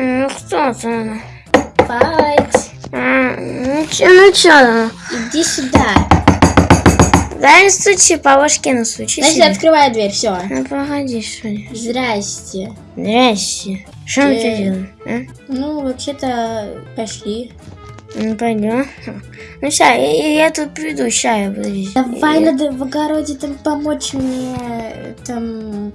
Ну что ты? Файт. А, Ну чё, ну чё? Иди сюда. Дай стучи, по башке настучи Значит, себе. открывай дверь, все. Ну погоди, что ли. Здрасте. Здрасте. Что мы Э. тут делаем? а? Ну, вообще-то, пошли. Ну пойдем. Ну ща, я, я- я тут приду, ща я подожди. Давай Я- надо в огороде там помочь мне там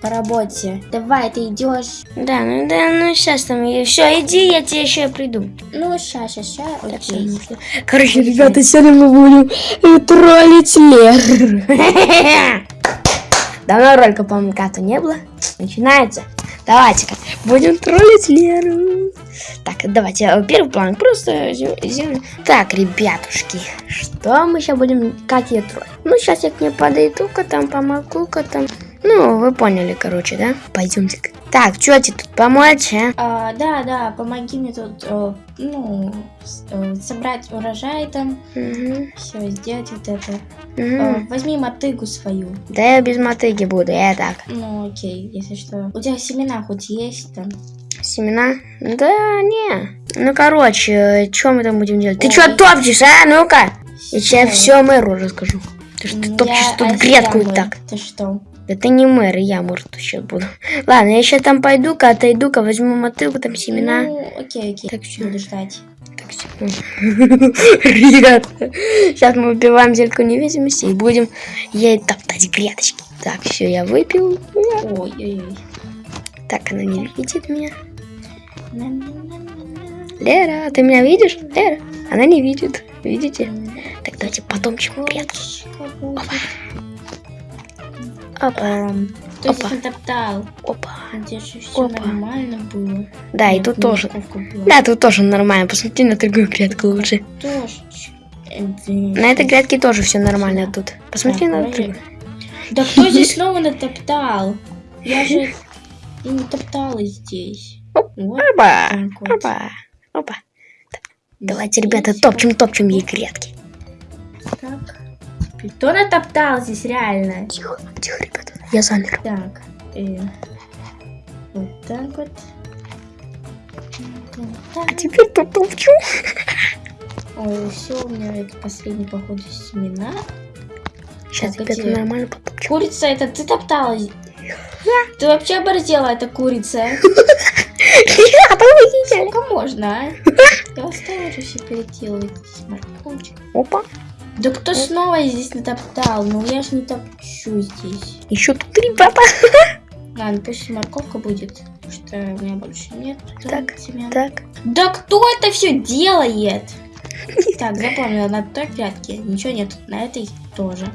по работе. Давай, ты идешь. Да, ну да, ну сейчас там, все, иди, я тебе еще приду. Ну, ща, Так, всё, окей. всё. Короче, ребята, сегодня мы будем троллить Леру. Давно ролика, по-моему, как-то не было. Начинается. Давайте-ка, будем троллить Леру. Так, давайте, э, первый план, просто зем- землю. Так, ребятушки, что мы сейчас будем, как ее троллить? Ну, сейчас я к ней подойду-ка там, помогу-ка там. Ну, вы поняли, короче, да? Пойдемте. Так, что тебе тут помочь, а? А, да, да, помоги мне тут, э, ну, э, собрать урожай там, Мгм, все, сделать вот это. мгм. Э, возьми мотыгу свою. Да я без мотыги буду, я так. Ну, окей, если что. У тебя семена хоть есть там? Семена? Да, не. Ну, короче, что мы там будем делать? Ты Ой. что топчешь, а? Ну-ка. Я тебе все мэру расскажу. Ты что ты Ну, топчешь я- тут грядку и так. Ты что? Да ты не мэр, я мэр тут сейчас буду. Ладно, я сейчас там пойду-ка, отойду-ка, возьму мотылку, там семена. Ну, окей, окей. Так, всё. Буду ждать. Так, секунду. Ребята, сейчас мы выпиваем зельку невидимости и будем ей топтать грядочки. Так, все, я выпил. Ой-ой-ой. Так, она не видит меня. Лера, ты меня видишь? Лера, она не видит. Видите? Так, давайте потом чем грядку. Курочка будет. Опа, Эм, Кто Опа. натоптал? опа. Здесь же все Опа. нормально было. Да, и тут тоже. Да, тут тоже нормально. Посмотри на другую грядку лучше. Тоже. На этой грядке тоже все нормально тут. Посмотри на другую. Да кто здесь снова натоптал? Я же и не топтала здесь. Вот Опа, опа, опа. Давайте, ребята, топчем, топчем ей грядки. Так. Кто натоптал здесь реально? Тихо, тихо, ребята. Я замер. Так. э, Вот так вот. А теперь тут топчу. Ой, все, у меня это последний, походу, семена. Сейчас, Так, ребята, эти- нормально потопчу. Курица, это ты топтала? Ты вообще оборзела, эта курица? Ребята, вы видели? Сколько можно, а? Я уже все переделывать. Опа. Да кто снова здесь натоптал? Ну я ж не топчу здесь. Еще тут ребята. Ладно, пусть морковка будет, потому что у меня больше нет Так, семян. Так. Да кто это все делает? Так, запомнила, на той грядке ничего нет, на этой тоже.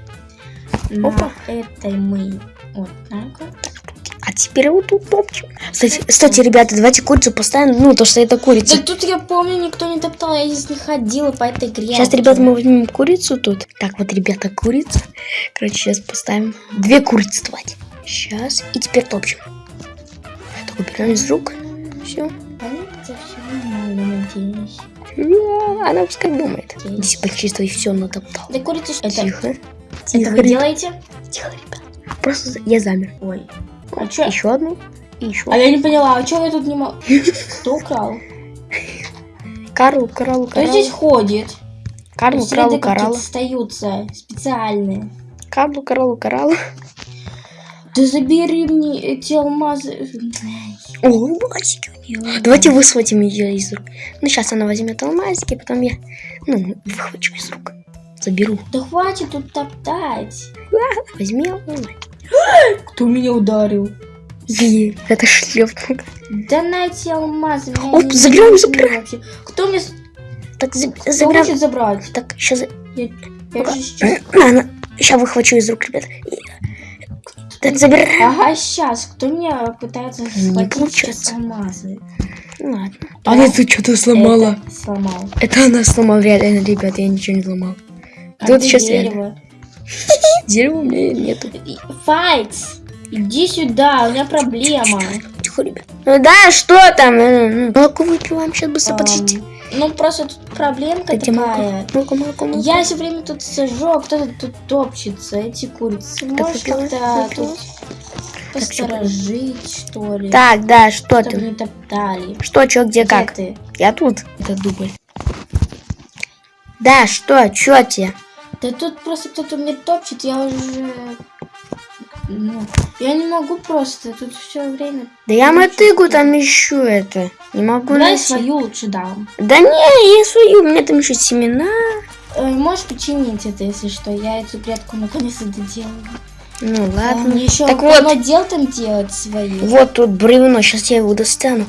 На Опа. этой мы вот так вот. Теперь вот тут топчем. Кстати, кстати, ребята, давайте курицу поставим. Ну, то, что это курица. Да тут я помню, никто не топтал, я здесь не ходила по этой грядке. Сейчас, ребята, мы возьмем курицу тут. Так, вот, ребята, курица. Короче, сейчас поставим две курицы, давайте. Сейчас. И теперь топчем. Так, убираем из рук. Все. Понятно, все нормально, надеюсь. Она пускай думает. Если почувствуй, все натоптал. Да курица что? Это, Тихо. это Тихо, вы ребят. делаете? Тихо, ребят. Просто я замер. Ой. А чё? Еще одну. И еще. А я не поняла, а чё вы тут не мо... Кто украл? Карл, Карл, Кто здесь ходит? Карл, какие-то Карл. остаются, специальные. Карл, Карл, Карл. Да забери мне эти алмазы. О, алмазики у нее. Давайте высватим ее из рук. Ну, сейчас она возьмет алмазики, потом я, ну, выхвачу из рук. Заберу. Да хватит тут топтать. Возьми алмаз. Кто меня ударил? Е, Это шлепнул. Да на эти алмазы. Оп, забираем, забираем. вообще. Кто мне Так, кто забираем. хочет забрать? Так, сейчас... Я, я же сейчас... Сейчас выхвачу из рук, ребят. Так, забираем. Ага, сейчас. Кто меня пытается Не схватить получается. сейчас алмазы? Ну, ладно. Да. Она тут что-то сломала. Это сломал. Это она сломала, реально, ребят, я ничего не сломал. А Тут сейчас дерево? Дерева у меня нету. Файтс! Иди сюда, у меня проблема. Тихо, ребят. Ну да, что там? Э, ну, Молоко выпиваем, сейчас быстро, подождите. Ну, просто тут проблемка молоко. такая. Молоко, молоко, молоко. Я все время тут сижу, а кто-то тут топчется, эти курицы. Так, Можешь как-то тут... посторожить, что ли. Так, да, что Чтобы ты? не топтали. Что, чё, где, Где как? ты? Я тут. Это дубль. Да, что, чё тебе? Да тут просто кто-то мне топчет, я уже... Ну, я не могу просто, тут все время... Да я мотыгу там ищу это. Не могу Давай найти. свою лучше дам. Да не, я свою, у меня там еще семена. Э, можешь починить это, если что? Я эту прятку наконец-то доделала. Ну ладно. мне еще Так вот. дел там делать свои. Вот тут бревно, сейчас я его достану.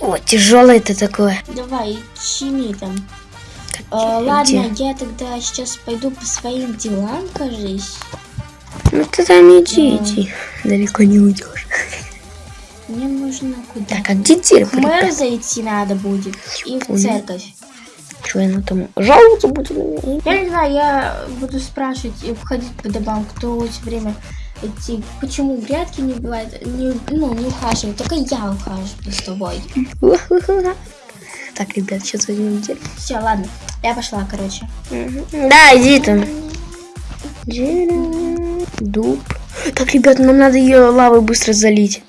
О, тяжелое это такое. Давай, чини там. Где? ладно, я тогда сейчас пойду по своим делам, кажись. Ну ты там иди, иди. Далеко не уйдешь. Мне нужно куда? Так, а где дерево? К мэру зайти надо будет. И в церковь. Что я там жаловаться будет на меня? Я не знаю, я буду спрашивать и входить по домам, кто все время эти, почему грядки не бывает, не, ну, не ухаживает, только я ухаживаю с тобой. Так, ребят, сейчас возьмем дерево. Все, ладно, я пошла, короче. Да, иди там. Дерево, дуб. Так, ребят, нам надо ее лавой быстро залить.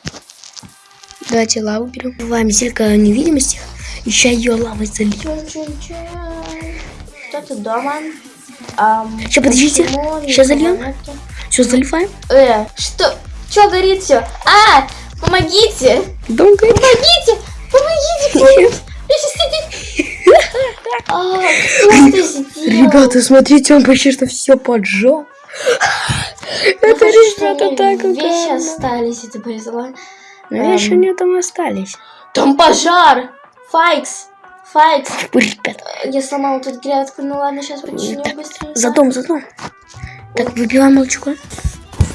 Давайте лаву берем. Бываем зелька невидимости. Еще ее лавой. Чун-чун-чун. Кто-то дома. Ам, Ща, подождите. никого зальем? Все, заливаем. Э, что? Че горит все? А, помогите! Дом горит. Помогите! Помогите! Ребята, смотрите, он почти что все поджег. Ну, Это, что ребята, так Вещи остались, это повезло. Ну, еще Эм. не там остались. Там пожар! Файкс! Файкс! Ой, ребята, Я сломала тут грядку, ну ладно, сейчас починю быстренько. за дом, за дом. Так, выпиваем молочко.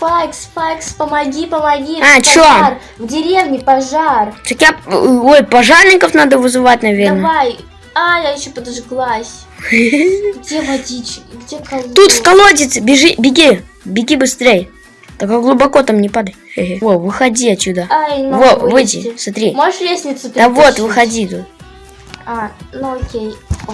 Файкс, Файкс, помоги, помоги! А, чё? пожар. В деревне пожар! Так я... Ой, пожарников надо вызывать, наверное. Давай! А, я еще подожглась. Где водичка? Где колодец? Тут в колодец, бежи, беги, беги быстрее. Только глубоко там не падай. Во, выходи отсюда. Ай, могу Во, выйди, смотри. Можешь лестницу Да вот, выходи тут. А, ну окей. О,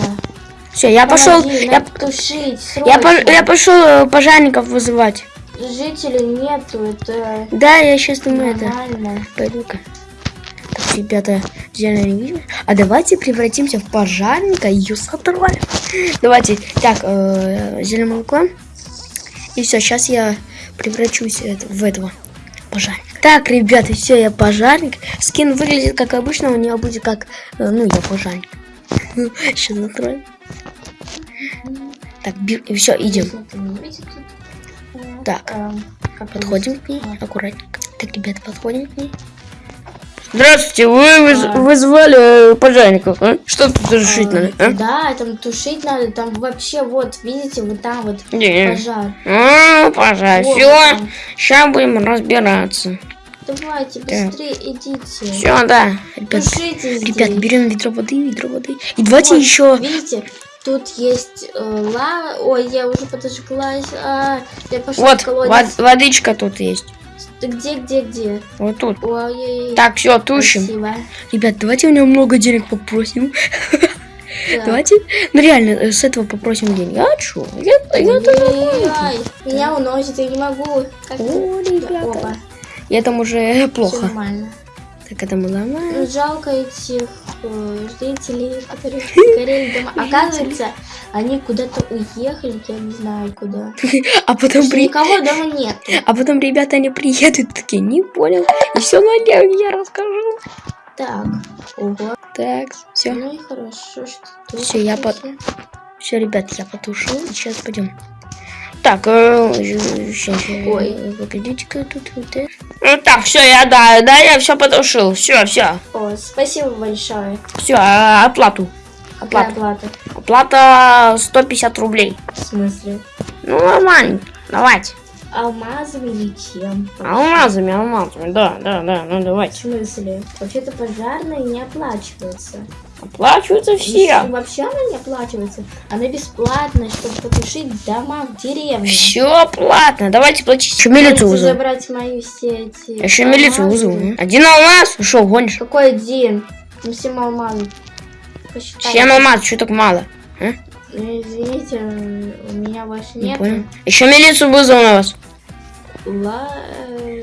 Все, я пошел, помоги, я, надо тушить, я, по- я пошел э, пожарников вызывать. Жителей нету, это Да, я сейчас думаю это. нормально. Пойду-ка. Так, ребята, зеленая невидимость. А давайте превратимся в пожарника и ее. Давайте, так, э, зеленое молоко. И все, сейчас я превращусь это- в этого пожарника. Так, ребята, все, я пожарник. Скин выглядит как обычно, у него будет как, э, ну, я пожарник. Сейчас затроем. Так, все, идем. Так, эм, как Подходим к ней, аккуратненько. Так, ребята, подходим к ней. Здравствуйте, вы выз- А. вызвали э, пожарников, а? Что тут решить А, надо, а? Да, там тушить надо, там вообще вот, видите, вот там вот Не. пожар. А, пожар, Вот все, сейчас будем разбираться. Давайте, Так. быстрее идите. Все, да, ребят, Тушите ребят, здесь. берем ведро воды, ведро воды. И давайте Вот, еще... Видите, тут есть э, лава. Ой, я уже подожглась. А, я пошла Вот, в колодец. вод- водичка тут есть. Где, где, где? Вот тут. Ой, Так, все, тушим. Спасибо. Ребят, давайте у него много денег попросим. Давайте, ну реально, э, с этого попросим деньги. А чё? Я, я Ой-ой-ой, Меня уносит, я не могу. Как О, ребята. Опа, Я там уже плохо. нормально. Так, это мы ломаем. Ну, жалко этих э, жителей, которые горели дома. Оказывается, они куда-то уехали, я не знаю куда. А потом при... Никого дома нет. А потом ребята, они приедут такие, не понял. И все на я расскажу. Так, ого. Так, все. Ну и хорошо, что тут. Всё, я под-. Все, ребят, я потушил. Сейчас пойдем. Так, э, сейчас, Ой. погодите-ка тут. вот это. Ну, так, все, я да, да, я все потушил. Все, все. О, спасибо большое. Все, оплату. Какая Оплата. оплата? Оплата 150 рублей. В смысле? Ну, нормально. Давайте. Алмазами или чем? Алмазами, алмазами, да, да, да, ну В давайте. смысле? Вообще-то пожарные не оплачиваются. Оплачиваются все. Если вообще она не оплачивается, она бесплатная, чтобы потушить дома в деревне. Все платно. Давайте платить. Еще милицию вызову. забрать мои все эти... Еще милицию алмазы. вызову. Один алмаз? Ушел, гонишь? Какой один? Ну, всем алмазы. Посчитай. Семь алмаз, что так мало? А? Ну, извините, у меня больше Не нет. понял. Еще милицию вызову на вас. Ла...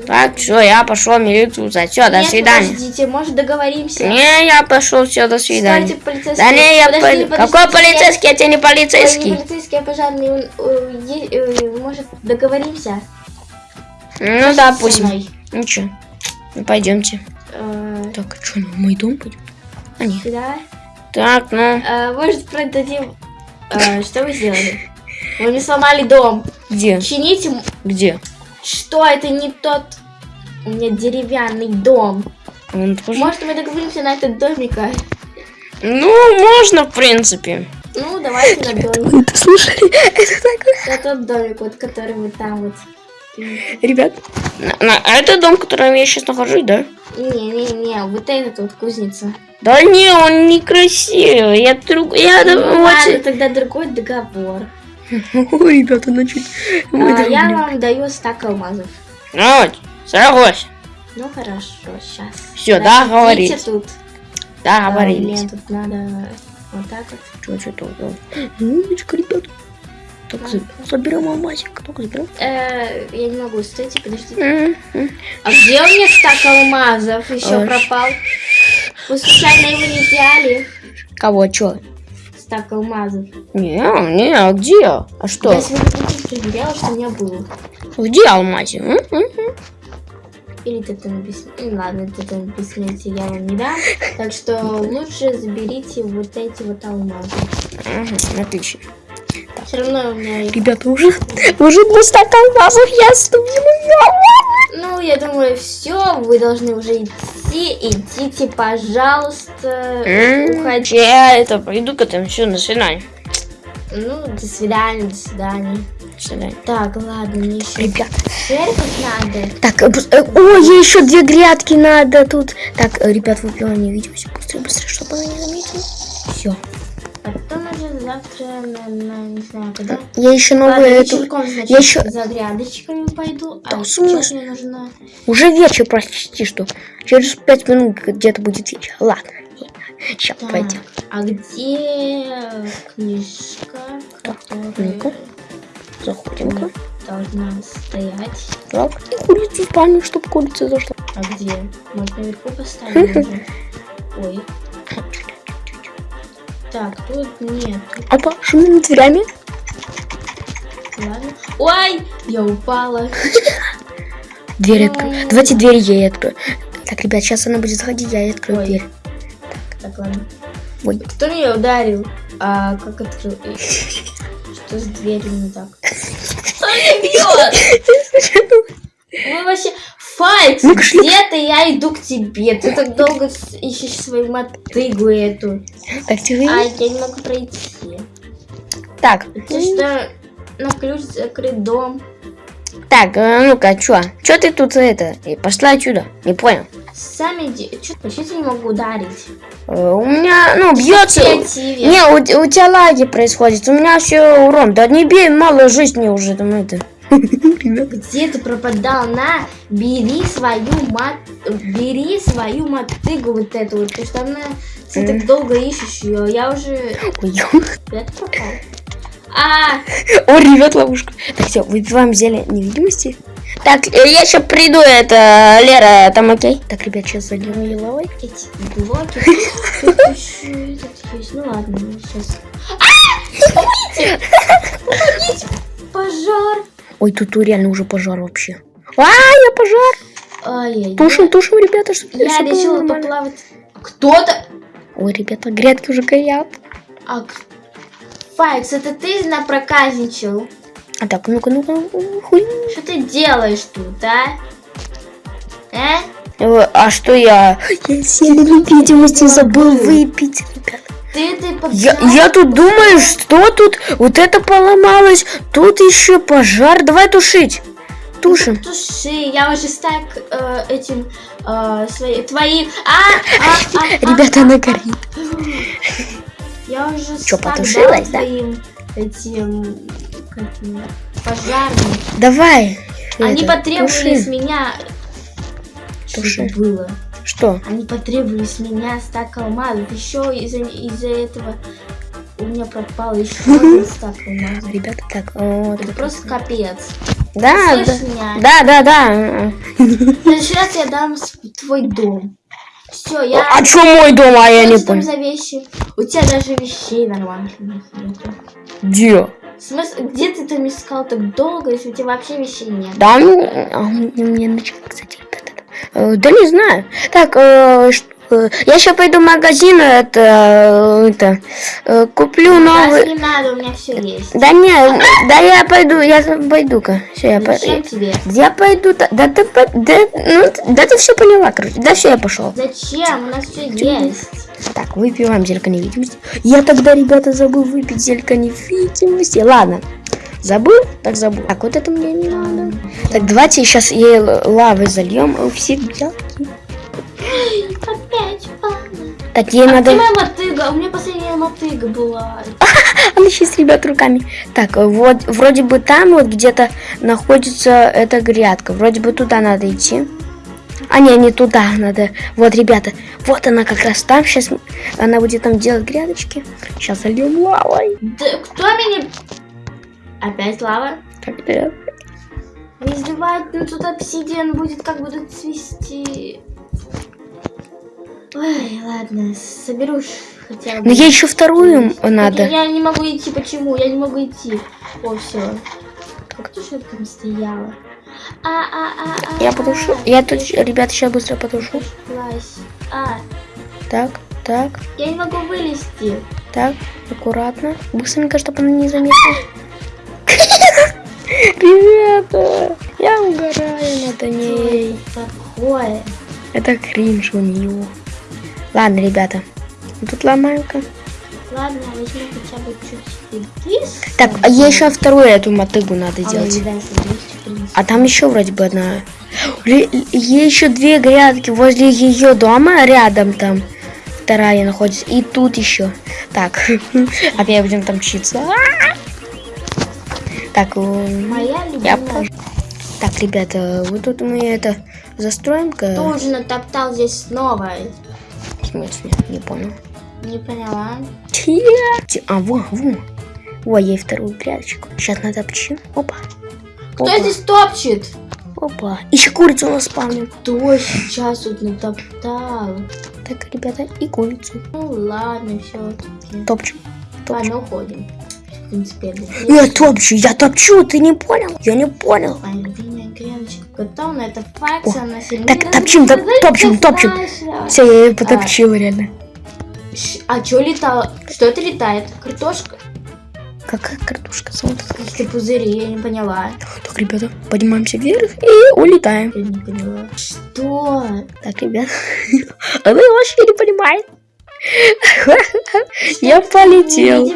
Так, все, я пошел милицию звать. Все, до Нет, свидания. подождите, может договоримся? Не, я пошел, все, до свидания. Стойте, полицейский. Да не, я Подожди, подожди, Какой полицейский? Я тебе не Ой, не полицейский. полицейский, а пожарный. он, э, э, Может, договоримся? Ну, Со допустим. Ничего. Ну, пойдемте. Э, Так, что, в мой дом пойдем? А, нет. Сюда. Так, ну, Э, Может, продадим... Э, Что вы сделали? Вы мне сломали дом. где? Чините... Где? Что это не тот... У меня деревянный дом. Он тоже? Может, мы договоримся на этот домик? а? Ну, можно, в принципе. Ну, давайте на домик. Вы это слушали? Это такое. На тот домик, вот, который вот там вот. Ребят, на, на- а это дом, в котором я сейчас нахожусь, да? Не-не-не, вот этот вот кузница. Да не, он некрасивый. Я друг... Я... Ну, да, ладно, вот- тогда другой договор. Ой, ребята, начали. А, я вам даю стак алмазов. Ну, согласен. Ну хорошо, сейчас. Всё, договорились. тут. Договорились. А, мне тут надо вот так вот. Что, что тут? Умничка, ребят. Так, за- заберем алмазик. Только заберем. Э, я не могу, стойте, подождите. А где у меня стак алмазов? Еще пропал. Вы случайно его не взяли? Кого, чё? Стак алмазов. Не, не, а где? А что? Я сегодня проверяла, что у меня было. Где алмазик? М, м, м. Или ты там без... ну, Ладно, ты там бессмертие я вам не дам. Так что лучше заберите вот эти вот алмазы. Мгм, Отлично. Все равно у меня. Ребята, уже, уже два стака алмазов я ступила. Ну, я думаю, все, вы должны уже идти. Идите, пожалуйста. Уходите. Я это пойду к этому. Все, до свидания. Ну, до свидания, до свидания. До свидания. Так, ладно, мне еще Ребят, церковь надо. так, э, э, о, ей еще две грядки надо тут. Так, э, ребят, выпиваем не видимся. Быстрее, быстрее, чтобы она не заметила. Все. Потом завтра, на, на- не знаю, когда. Я еще новую эту... значит, я ещё- за грядочками пойду. Да, а смысле? мне нужно... Уже вечер почти что. Через пять минут где-то будет вечер. Ладно. Сейчас Так, пойдем. а где книжка, ну-ка. которая Заходим-ка. должна стоять? Так, и курицу в спальню, чтобы курица зашла. А где? Может, наверху поставим уже? Ой. Так, тут нет. Опа, шумим дверями. Ладно. Ой, я упала. Дверь открою. Давайте дверь ей открою. Так, ребят, сейчас она будет заходить, я ей открою Ой. дверь. Так, ладно. Ой. Кто меня ударил? А как открыл? Что с дверью не так? Кто меня бьет? Вы вообще... Файкс, Ну-ка, шлюп. где ты? Я иду к тебе. Ты так долго ищешь свою мотыгу эту. Так, тихо. А я не могу пройти. Так, Ты что, на ключ закрыт дом? так, э, ну-ка, чё? Чё ты тут это? э, Пошла отсюда. Не понял. Сами... Чё, я не могу ударить? Э, У меня, ну, бьется. Не, у, у тебя лаги происходит. У меня все урон. Да не бей, мало жизни уже там это. Где ты пропадал? На, бери свою мат... Бери свою мотыгу вот эту вот, потому что она... Ты так долго ищешь ее, я уже... Ты пропал? А, О, ребят, ловушка. Так, все, выпиваем зелье невидимости. Так, э, я сейчас приду, это, Лера, там окей? Так, ребят, сейчас зальем ее лавой. эти блоки. Ну ладно, сейчас. А! Помогите! Помогите! Пожар! Ой, тут реально уже пожар вообще. А, я пожар. Тушим, тушим, ребята, чтобы Я решила поплавать. Кто-то... Ой, ребята, грядки уже горят. А, Файкс, это ты напроказничал? А так, ну-ка, ну-ка, ну, хуй. Что ты делаешь тут, а? Э? Э, А что я? Я зелье невидимости забыл выпить, ребят. Ты, ты. Я, я тут думаю, что тут вот это поломалось, тут еще пожар. Давай тушить. Тушим. Туши, я уже стак э, этим э, свои, твои. А, а, а, а, Ребята, она горит. Я уже стак потушилась, да? твоим этим пожарным. Давай. Они это, потребовали туши. с меня. Что Туши. это было? Что? Они потребовали с меня стак алмазов. Еще из-за из этого у меня пропал еще один стак алмазов. Ребята, так, вот. Это просто капец. Да, да. Меня? Да, да, да. Сейчас я дам твой дом. Все, я... А чё мой дом, а я не Что понял. за вещи? У тебя даже вещей нормальных нету. Где? Смысл, где ты там искал так долго, если у тебя вообще вещей нет? Да, ну, а у меня начало, кстати. Э, Да не знаю. Так, э, э, я сейчас пойду в магазин, это, это, куплю новый... не надо, у меня все есть. Да не, да я пойду, я пойду-ка. Все, я Зачем пойду. тебе? Я пойду, да, ты да, ну, да ты все поняла, короче. Да все, я пошел. Зачем? У нас все есть. Так, выпиваем зелька невидимости. Я тогда, ребята, забыл выпить зелька невидимости. Ладно, забыл, так забыл. Так, вот это мне не надо. Так, давайте сейчас ей л- лавой зальем у всех белки. Опять мама. Так, ей А надо... где моя мотыга? У меня последняя мотыга была. Она сейчас, ребят, руками. Так, вот, вроде бы там вот где-то находится эта грядка. Вроде бы туда надо идти. А, не, не туда надо. Вот, ребята, вот она как раз там. Сейчас она будет там делать грядочки. Сейчас зальем лавой. Да кто меня... Опять лава? Так, да. Не издевают, ну тут обсидиан будет, как будут цвести. Ой, ладно, соберу хотя бы. Но ей еще вторую Так, надо. Я не могу идти, почему? Я не могу идти. О, все. Как то, что там стояла? А, а, а, а. Я потушу. Я тут, ребята, сейчас быстро потушу. А, Так, так, я не могу вылезти. так, аккуратно. Быстренько, чтобы она не заметила. Ребята, я угораю над ней. Такое. Это кринж у нее. Ладно, ребята. Тут ломаю-ка. Ладно, возьму хотя бы чуть рис. Так, а ей еще вторую эту мотыгу надо А, делать. есть. А там еще вроде бы одна. Ей еще две грядки возле ее дома рядом там. Вторая находится. И тут еще. Так, опять будем там читься. Так, м, Моя я любимая. Так, ребята, вот тут мы это застроим-ка. Тоже натоптал здесь снова. В смысле? Не понял. Не поняла. А, во, во. Во, ей вторую грядочку. Сейчас натопчу. Опа. Кто Опа. здесь топчет? Опа. Еще курицу на спавне. Кто сейчас тут натоптал? Так, ребята, и курицу. Ну ладно, все. Топчу. Топчу. Ладно, уходим. В принципе, это Я топчу, я топчу, ты не понял? Я не понял. На это факс, О, она сильнее. так, топчем, топ- топчем, топчем. Все, я ее потопчила реально. А что летало? Что это летает? Картошка? Какая картошка? Какие-то пузыри, я не поняла. Так, ребята, поднимаемся вверх и улетаем. Я не поняла. Что? Так, ребят, она вообще не понимает. Я полетел.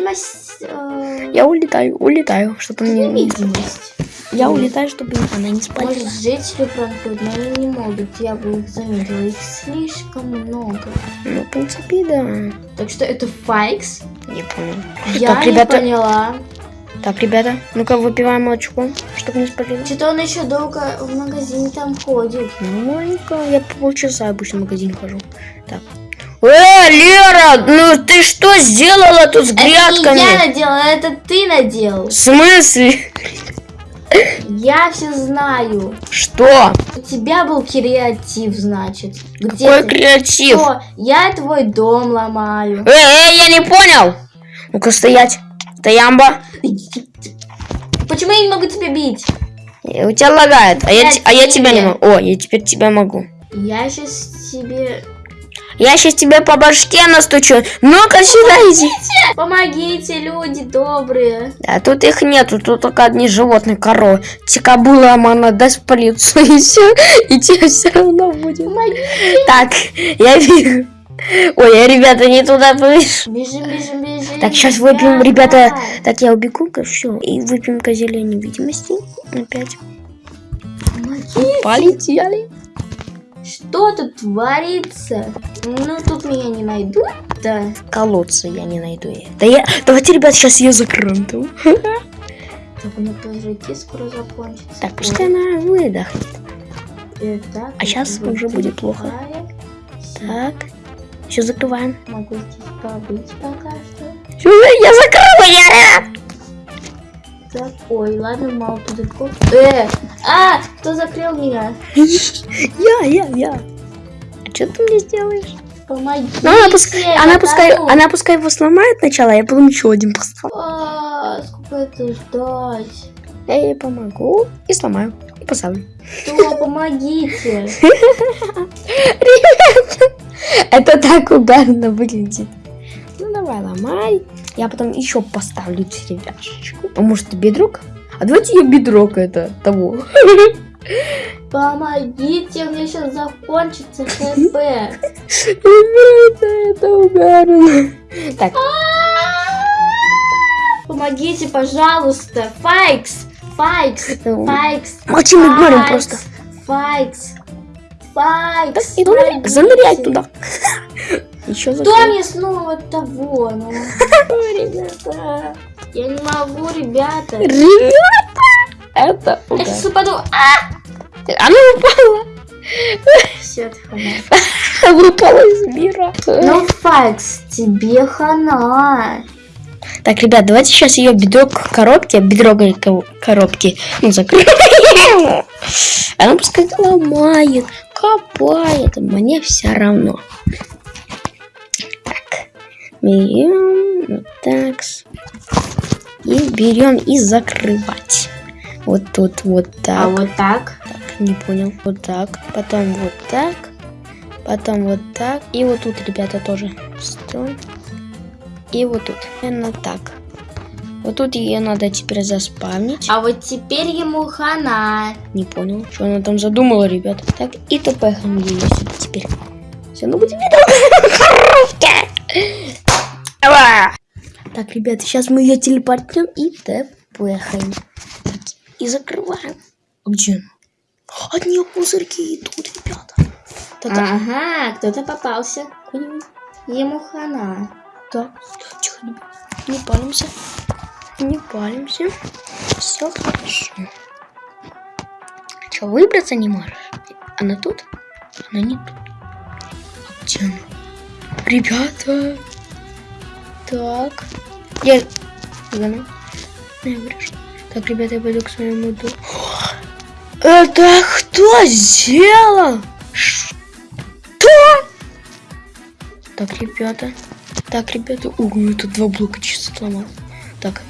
Э, Я улетаю, улетаю, чтобы не... Невидимость. Я улетаю, чтобы она не спалила. Может, жители пранкуют, но они не могут. Я бы их заметила. Их слишком много. Ну, в принципе, да. Так что это файкс. Не понял. Я Так, не поняла. Так, ребята, ну-ка выпиваем молочко, чтобы не спалило. Что-то он еще долго в магазине там ходит. Ну, маленько, я по полчаса обычно в магазин хожу. Так. Э, Лера, ну ты что сделала тут с Это не грядками? я наделала, это ты наделал. В смысле? Я все знаю. Что? У тебя был креатив, значит. Где Какой ты? креатив? Что? Я твой дом ломаю. Эй, эй, я не понял. Ну-ка стоять. Стоямба. Почему я не могу тебя бить? Э, У тебя лагает, а я, а я тебя не могу. О, я теперь тебя могу. Я сейчас тебе... Я сейчас тебе по башке настучу. Ну-ка сюда иди. Помогите, люди добрые. А тут их нету, тут только одни животные, коровы. Тикабула она даст полицию, и все, и тебе все равно будет. Помогите. Так, я вижу. Ой, я, ребята, не туда повышу. Бежим, бежим, бежим. Так, сейчас выпьем, ребята. Так, я убегу-ка, все. И выпьем козелия невидимости. Опять. Помогите. Полетели. Что тут творится? Ну, тут меня не найдут. Да. Колодца я не найду. я. Да я... Давайте, ребят, сейчас ее закроем. там. Так, у меня подожди, скоро закончится. Так, пускай она выдохнет. Ой, так, А вот уже будет плохо. Так. Все закрываем. Могу здесь побыть пока что. Я закрыла, я... такой? Ладно, мало тут далеко. Э, а, кто закрыл меня? Я, я, я. А что ты мне сделаешь? Помоги. Ну, она пускай, она пускай, она пускай его сломает сначала, а я потом еще один поставлю. А, сколько это ждать? Я ей помогу и сломаю. И поставлю. Кто, помогите. Это так угарно выглядит. Ну давай, ломай. Я потом еще поставлю деревяшечку. А может бедрок? А давайте я бедрок это того. Помогите, у меня сейчас закончится хп. Ребята, это угарно. Так, Помогите, пожалуйста. Файкс, Файкс, Ну, Файкс. молчим, игнорим Файкс, просто. Файкс, Файкс. заныряй туда. Еще Кто мне снова того? Ну, ребята, я не могу, ребята. Ребята, это Я угар. сейчас упаду. Она упала. Все, ты хана. Упала из мира. Ну, Файкс, тебе хана. Так, ребят, давайте сейчас ее бедрок в коробке, бедрок говорит, ко- коробки, ну, закроем. Она пускай ломает, копает, мне все равно. Так, берем, вот так, и берем и закрывать. Вот тут вот так. А вот так. Не понял. Вот так. Потом вот так. Потом вот так. И вот тут, ребята, тоже строим. И вот тут. Именно так. Вот тут ее надо теперь заспавнить. А вот теперь ему хана. Не понял, что она там задумала, ребят. Так, и тпхом ее теперь. Все, ну будем Ава! Так, ребята, сейчас мы ее телепортнем и тпхаем. И закрываем. А где она? От нее пузырьки идут, ребята. Да-да. Ага, кто-то попался. Ему хана. Так, тихо, ребят. Не палимся. Не палимся. Все хорошо. Че, выбраться не можешь? Она тут? Она не тут. А где она? Ребята. Так. Я... Где она? Я вырежу. Так, ребята, я пойду к своему дому. Это кто сделал? Что? Так, ребята. Так, ребята. Ой, это два блока чисто сломал. Так.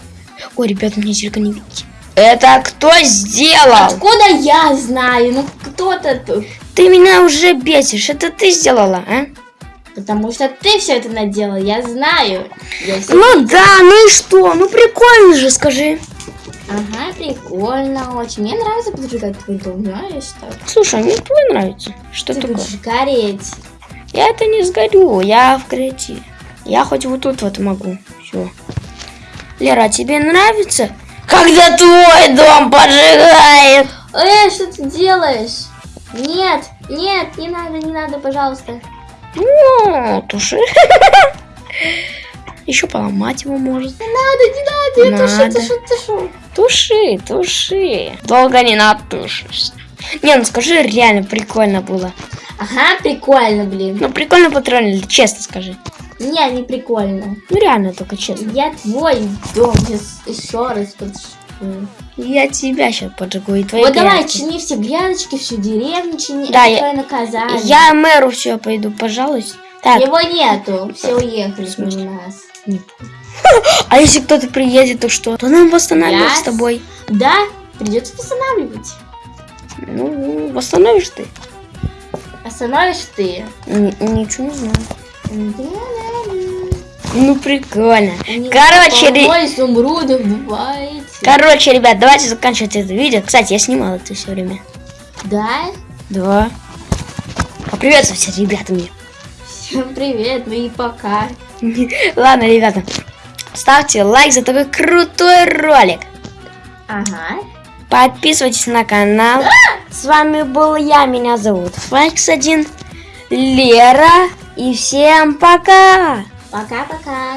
Ой, ребята, меня зеркало не видите. Это кто сделал? Откуда я знаю? Ну кто-то тут. Ты меня уже бесишь. Это ты сделала, а? Потому что ты все это наделал, я знаю. Я Ну да, ну и что? Ну прикольно же, скажи. Ага, прикольно очень. Мне нравится поджигать твой дом, знаешь так. Слушай, мне твой нравится. Что Ты такое? будешь гореть. Я это не сгорю, я в крете. Я хоть вот тут вот могу. Все. Лера, а тебе нравится? Когда твой дом поджигает? Эй, что ты делаешь? Нет, нет, не надо, не надо, пожалуйста. Ну, туши. Еще поломать его может. Не надо, не надо, я тушу, тушу, тушу. Туши, туши. Долго не натушишься. Не, ну скажи, реально прикольно было. Ага, прикольно, блин. Ну, прикольно потроллили, честно скажи. Не, не прикольно. Ну, реально, только честно. Я твой дом еще раз поджигу. Я тебя сейчас поджигу и твои Вот давай, грядки. чини все грядочки, всю деревню чини. Да, я- наказание. Я мэру все пойду, пожалуйста. Так, Его нету, все уехали смысле? у нас. а если кто-то приедет, то что? То нам восстанавливать Я с тобой. Да, придется восстанавливать. Ну, восстановишь ты. Остановишь ты. Н- ничего не знаю. Ну, прикольно. Него Короче, ре- изумрудов бывает. Короче, ребят, давайте заканчивать это видео. Кстати, я снимал это все время. Да? Два. Поприветствуйте, ребята, мне. Всем привет, ну и пока. Ладно, ребята, ставьте лайк за такой крутой ролик. Ага. Подписывайтесь на канал. С вами был я, меня зовут Файкс1, Лера. И всем пока! Пока-пока.